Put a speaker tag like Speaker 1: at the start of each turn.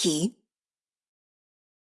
Speaker 1: Key.